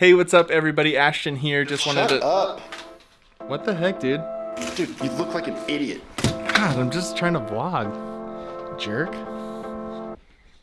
Hey, what's up, everybody? Ashton here. Just wanted Shut to. up. What the heck, dude? Dude, you look like an idiot. God, I'm just trying to vlog. Jerk.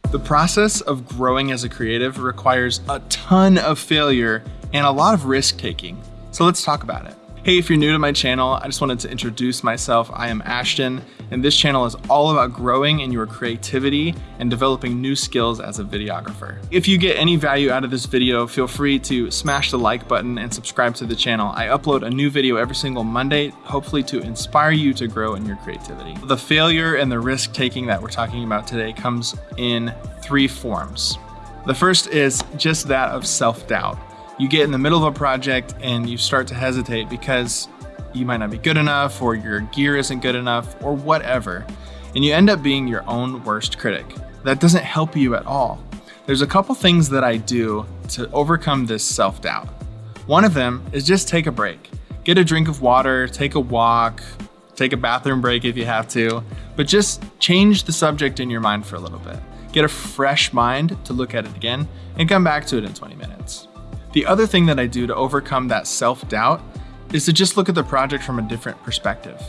The process of growing as a creative requires a ton of failure and a lot of risk taking. So let's talk about it. Hey, if you're new to my channel, I just wanted to introduce myself. I am Ashton, and this channel is all about growing in your creativity and developing new skills as a videographer. If you get any value out of this video, feel free to smash the like button and subscribe to the channel. I upload a new video every single Monday, hopefully to inspire you to grow in your creativity. The failure and the risk taking that we're talking about today comes in three forms. The first is just that of self-doubt you get in the middle of a project and you start to hesitate because you might not be good enough or your gear isn't good enough or whatever. And you end up being your own worst critic. That doesn't help you at all. There's a couple things that I do to overcome this self-doubt. One of them is just take a break. Get a drink of water, take a walk, take a bathroom break if you have to, but just change the subject in your mind for a little bit. Get a fresh mind to look at it again and come back to it in 20 minutes. The other thing that I do to overcome that self-doubt is to just look at the project from a different perspective.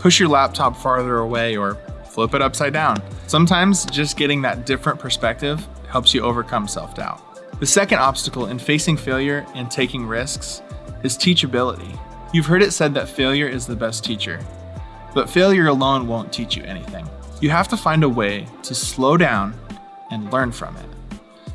Push your laptop farther away or flip it upside down. Sometimes just getting that different perspective helps you overcome self-doubt. The second obstacle in facing failure and taking risks is teachability. You've heard it said that failure is the best teacher, but failure alone won't teach you anything. You have to find a way to slow down and learn from it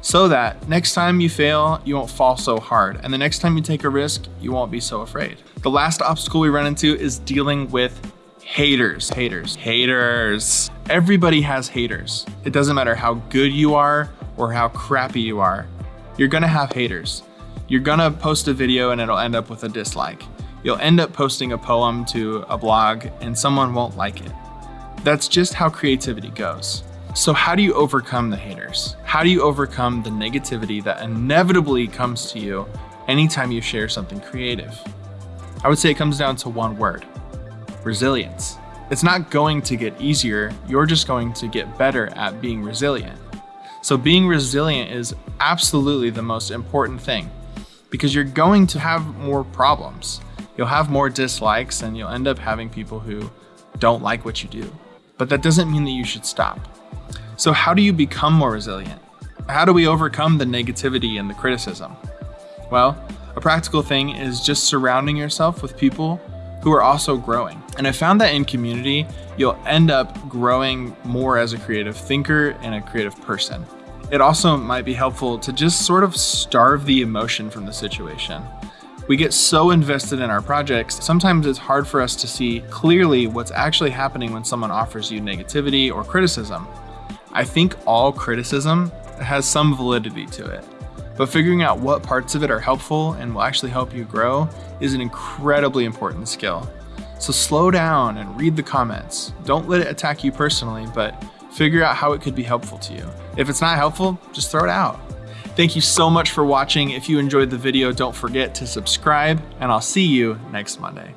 so that next time you fail, you won't fall so hard. And the next time you take a risk, you won't be so afraid. The last obstacle we run into is dealing with haters, haters, haters. Everybody has haters. It doesn't matter how good you are or how crappy you are. You're gonna have haters. You're gonna post a video and it'll end up with a dislike. You'll end up posting a poem to a blog and someone won't like it. That's just how creativity goes. So how do you overcome the haters? How do you overcome the negativity that inevitably comes to you anytime you share something creative? I would say it comes down to one word, resilience. It's not going to get easier, you're just going to get better at being resilient. So being resilient is absolutely the most important thing because you're going to have more problems. You'll have more dislikes and you'll end up having people who don't like what you do. But that doesn't mean that you should stop. So how do you become more resilient? How do we overcome the negativity and the criticism? Well, a practical thing is just surrounding yourself with people who are also growing. And I found that in community, you'll end up growing more as a creative thinker and a creative person. It also might be helpful to just sort of starve the emotion from the situation. We get so invested in our projects, sometimes it's hard for us to see clearly what's actually happening when someone offers you negativity or criticism. I think all criticism has some validity to it, but figuring out what parts of it are helpful and will actually help you grow is an incredibly important skill. So slow down and read the comments. Don't let it attack you personally, but figure out how it could be helpful to you. If it's not helpful, just throw it out. Thank you so much for watching. If you enjoyed the video, don't forget to subscribe, and I'll see you next Monday.